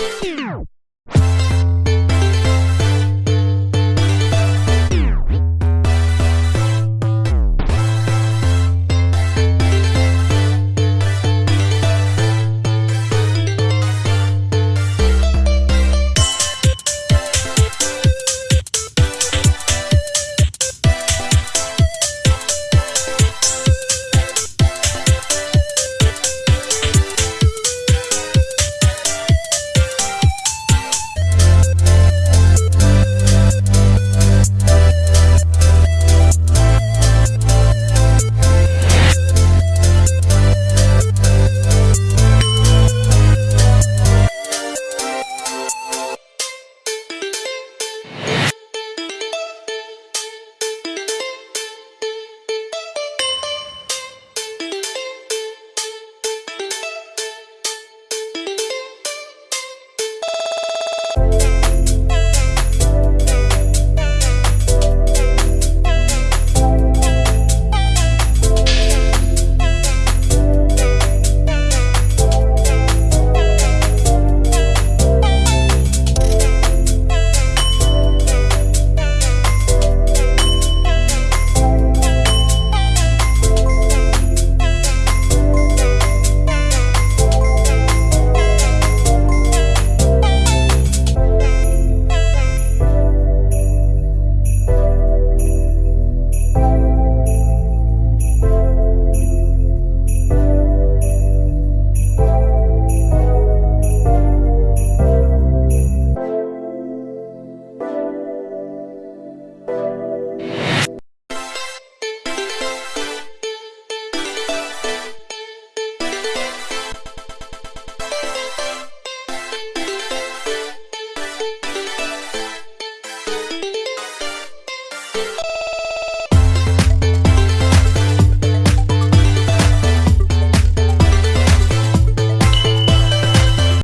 Mm-hmm. Bye.